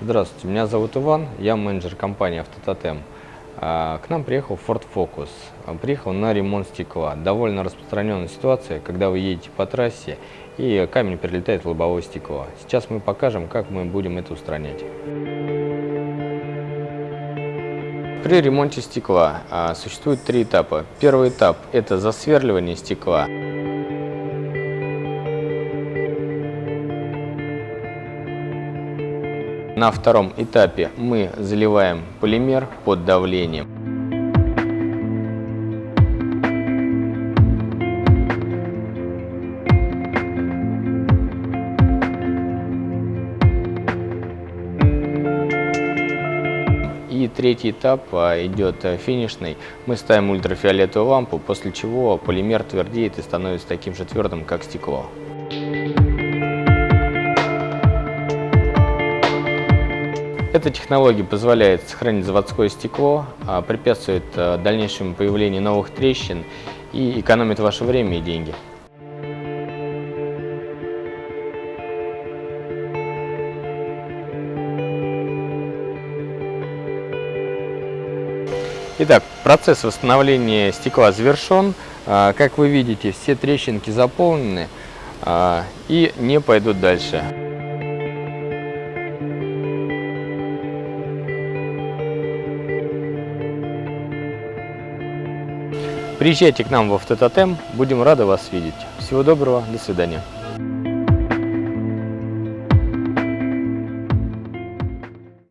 Здравствуйте, меня зовут Иван, я менеджер компании «Автототем». А, К нам приехал Ford Focus. Приехал на ремонт стекла. Довольно распространенная ситуация, когда вы едете по трассе и камень прилетает в лобовое стекло. Сейчас мы покажем, как мы будем это устранять. При ремонте стекла а, существует три этапа. Первый этап – это засверливание стекла. На втором этапе мы заливаем полимер под давлением. И третий этап а, идет а, финишный. Мы ставим ультрафиолетовую лампу, после чего полимер твердеет и становится таким же твердым, как стекло. Эта технология позволяет сохранить заводское стекло, а, препятствует а, дальнейшему появлению новых трещин и экономит ваше время и деньги. Итак, процесс восстановления стекла завершен. А, Как вы видите, все трещинки заполнены и не пойдут дальше. Приезжайте к нам в Автототем, будем рады вас видеть. Всего доброго, до свидания.